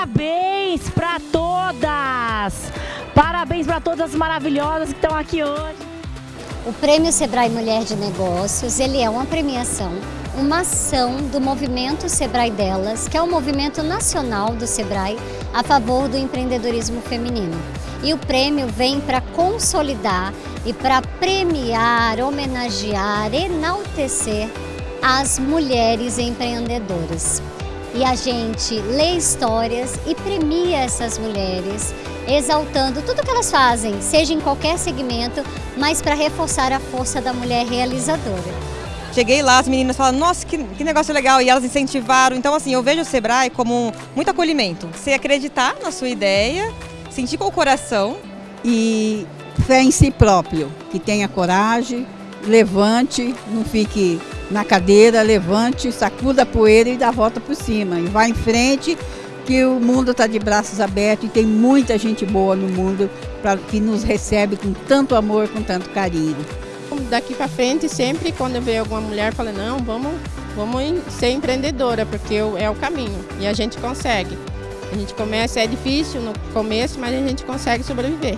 Parabéns para todas! Parabéns para todas as maravilhosas que estão aqui hoje. O Prêmio Sebrae Mulher de Negócios, ele é uma premiação, uma ação do movimento Sebrae Delas, que é o um movimento nacional do Sebrae a favor do empreendedorismo feminino. E o prêmio vem para consolidar e para premiar, homenagear, enaltecer as mulheres empreendedoras. E a gente lê histórias e premia essas mulheres, exaltando tudo que elas fazem, seja em qualquer segmento, mas para reforçar a força da mulher realizadora. Cheguei lá, as meninas falaram, nossa, que, que, negócio legal, e elas incentivaram. Então, assim, eu vejo o Sebrae como muito acolhimento. Você acreditar na sua ideia, sentir com o coração. E fé em si próprio, que tenha coragem, levante, não fique na cadeira, levante, sacuda a poeira e dá a volta por cima. E vá em frente, que o mundo está de braços abertos e tem muita gente boa no mundo pra, que nos recebe com tanto amor, com tanto carinho. Daqui para frente, sempre quando eu vejo alguma mulher, eu falo, não, vamos, vamos ser empreendedora, porque é o caminho e a gente consegue. A gente começa, é difícil no começo, mas a gente consegue sobreviver.